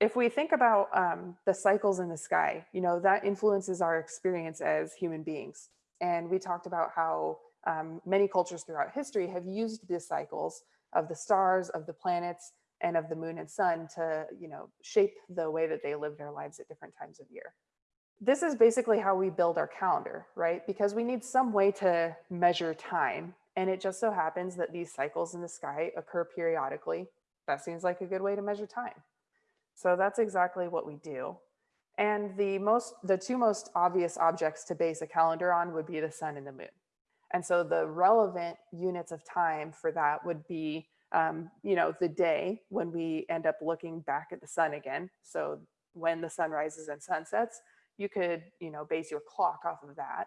if we think about um, the cycles in the sky, you know, that influences our experience as human beings. And we talked about how um, many cultures throughout history have used these cycles of the stars, of the planets, and of the moon and sun to, you know, shape the way that they live their lives at different times of year. This is basically how we build our calendar, right? Because we need some way to measure time. And it just so happens that these cycles in the sky occur periodically. That seems like a good way to measure time. So that's exactly what we do. And the most, the two most obvious objects to base a calendar on would be the sun and the moon. And so the relevant units of time for that would be, um, you know, the day when we end up looking back at the sun again. So when the sun rises and sunsets, you could, you know, base your clock off of that.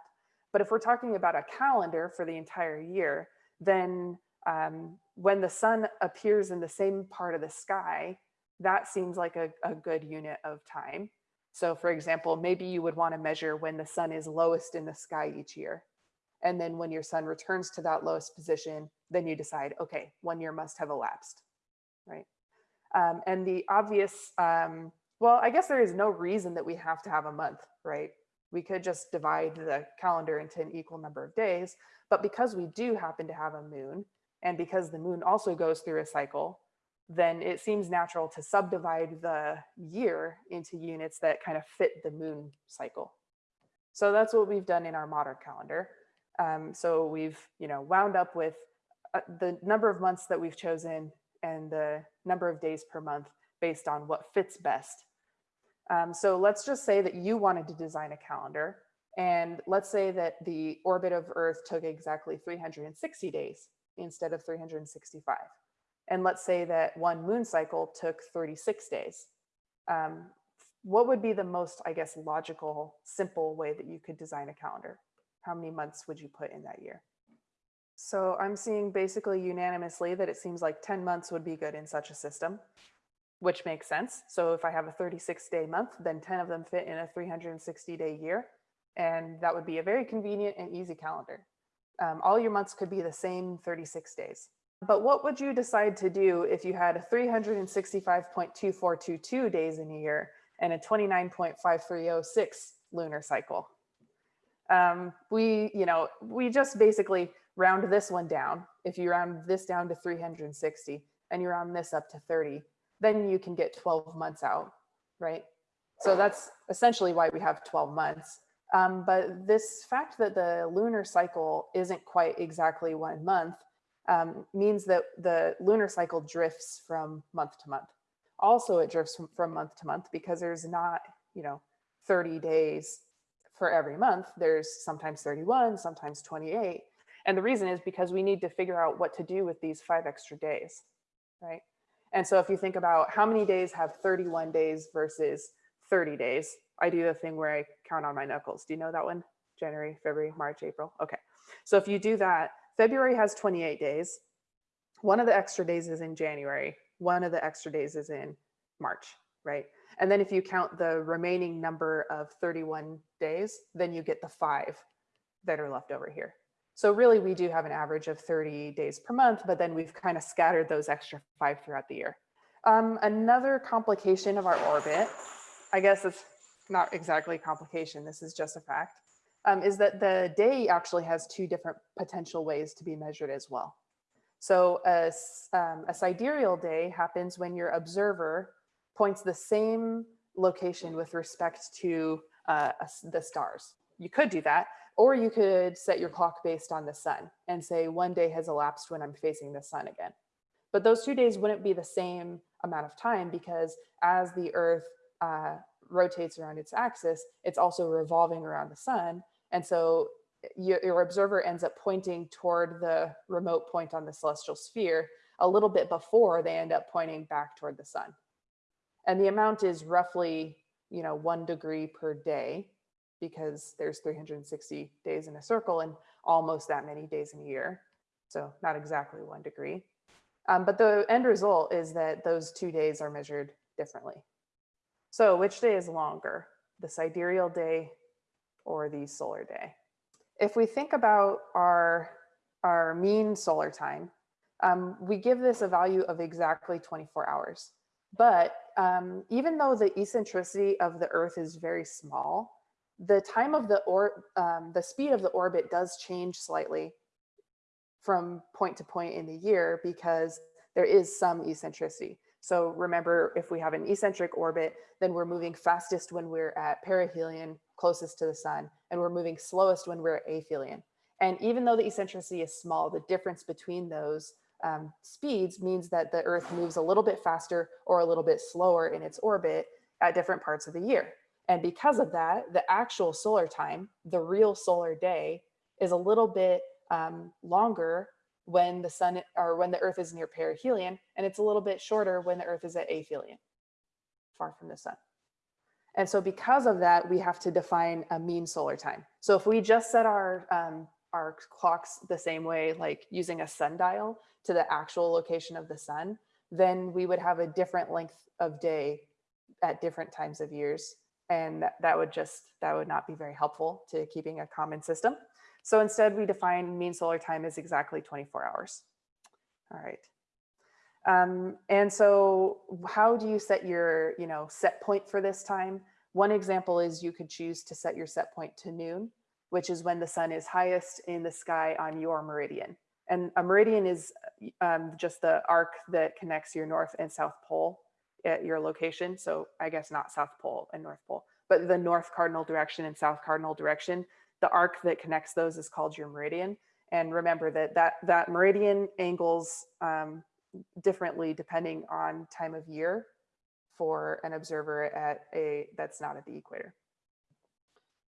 But if we're talking about a calendar for the entire year, then um, when the sun appears in the same part of the sky that seems like a, a good unit of time. So for example, maybe you would want to measure when the sun is lowest in the sky each year. And then when your sun returns to that lowest position, then you decide, okay, one year must have elapsed, right? Um, and the obvious, um, well, I guess there is no reason that we have to have a month, right? We could just divide the calendar into an equal number of days, but because we do happen to have a moon, and because the moon also goes through a cycle, then it seems natural to subdivide the year into units that kind of fit the moon cycle. So that's what we've done in our modern calendar. Um, so we've, you know, wound up with uh, the number of months that we've chosen and the number of days per month based on what fits best. Um, so let's just say that you wanted to design a calendar and let's say that the orbit of Earth took exactly 360 days instead of 365. And let's say that one moon cycle took 36 days. Um, what would be the most, I guess, logical, simple way that you could design a calendar? How many months would you put in that year? So I'm seeing basically unanimously that it seems like 10 months would be good in such a system, which makes sense. So if I have a 36 day month, then 10 of them fit in a 360 day year. And that would be a very convenient and easy calendar. Um, all your months could be the same 36 days. But what would you decide to do if you had 365.2422 days in a year and a 29.5306 lunar cycle? Um, we, you know, we just basically round this one down. If you round this down to 360 and you round this up to 30, then you can get 12 months out, right? So that's essentially why we have 12 months. Um, but this fact that the lunar cycle isn't quite exactly one month um, means that the lunar cycle drifts from month to month. Also, it drifts from, from month to month because there's not, you know, 30 days for every month. There's sometimes 31, sometimes 28. And the reason is because we need to figure out what to do with these five extra days, right? And so if you think about how many days have 31 days versus 30 days, I do the thing where I count on my knuckles. Do you know that one? January, February, March, April. Okay. So if you do that, February has 28 days. One of the extra days is in January. One of the extra days is in March, right? And then if you count the remaining number of 31 days, then you get the five that are left over here. So really we do have an average of 30 days per month, but then we've kind of scattered those extra five throughout the year. Um, another complication of our orbit, I guess it's not exactly complication, this is just a fact, um, is that the day actually has two different potential ways to be measured as well. So a, um, a sidereal day happens when your observer points the same location with respect to uh, the stars. You could do that, or you could set your clock based on the sun and say one day has elapsed when I'm facing the sun again. But those two days wouldn't be the same amount of time because as the earth uh, rotates around its axis, it's also revolving around the sun. And so your, your observer ends up pointing toward the remote point on the celestial sphere a little bit before they end up pointing back toward the sun. And the amount is roughly, you know, one degree per day because there's 360 days in a circle and almost that many days in a year. So not exactly one degree. Um, but the end result is that those two days are measured differently. So which day is longer, the sidereal day or the solar day. If we think about our, our mean solar time, um, we give this a value of exactly 24 hours. But um, even though the eccentricity of the Earth is very small, the time of the or um, the speed of the orbit does change slightly from point to point in the year because there is some eccentricity. So remember, if we have an eccentric orbit, then we're moving fastest when we're at perihelion, closest to the sun, and we're moving slowest when we're aphelion. And even though the eccentricity is small, the difference between those um, speeds means that the Earth moves a little bit faster or a little bit slower in its orbit at different parts of the year. And because of that, the actual solar time, the real solar day, is a little bit um, longer when the sun or when the earth is near perihelion and it's a little bit shorter when the earth is at aphelion far from the sun and so because of that we have to define a mean solar time so if we just set our um, our clocks the same way like using a sundial to the actual location of the sun then we would have a different length of day at different times of years and that, that would just that would not be very helpful to keeping a common system so instead we define mean solar time as exactly 24 hours. All right. Um, and so how do you set your, you know, set point for this time? One example is you could choose to set your set point to noon, which is when the sun is highest in the sky on your meridian. And a meridian is um, just the arc that connects your north and south pole at your location. So I guess not south pole and north pole, but the north cardinal direction and south cardinal direction the arc that connects those is called your meridian. And remember that that, that meridian angles um, differently depending on time of year for an observer at a that's not at the equator.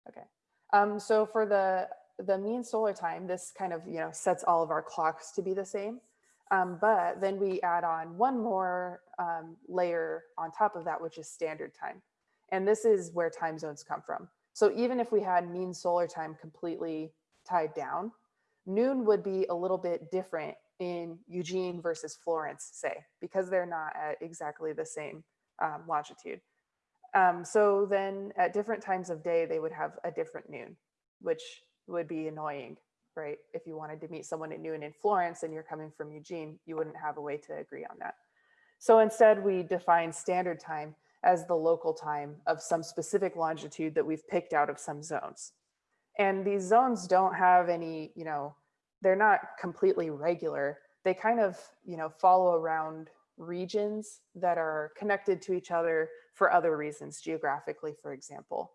Okay, um, so for the the mean solar time, this kind of you know sets all of our clocks to be the same. Um, but then we add on one more um, layer on top of that, which is standard time. And this is where time zones come from. So even if we had mean solar time completely tied down, noon would be a little bit different in Eugene versus Florence, say, because they're not at exactly the same um, longitude. Um, so then at different times of day, they would have a different noon, which would be annoying, right? If you wanted to meet someone at noon in Florence and you're coming from Eugene, you wouldn't have a way to agree on that. So instead we define standard time as the local time of some specific longitude that we've picked out of some zones. And these zones don't have any, you know, they're not completely regular. They kind of, you know, follow around regions that are connected to each other for other reasons, geographically, for example.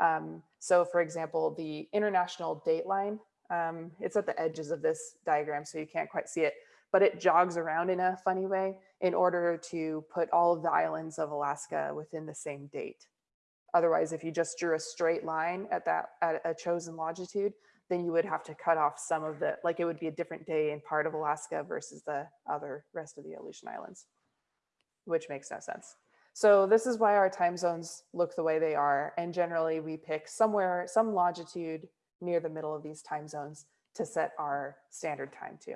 Um, so for example, the international date line, um, it's at the edges of this diagram, so you can't quite see it, but it jogs around in a funny way in order to put all of the islands of Alaska within the same date. Otherwise, if you just drew a straight line at that at a chosen longitude, then you would have to cut off some of the, like it would be a different day in part of Alaska versus the other rest of the Aleutian Islands, which makes no sense. So this is why our time zones look the way they are. And generally we pick somewhere, some longitude near the middle of these time zones to set our standard time to.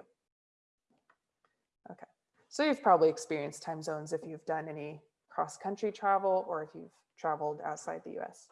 Okay, so you've probably experienced time zones if you've done any cross-country travel or if you've traveled outside the US.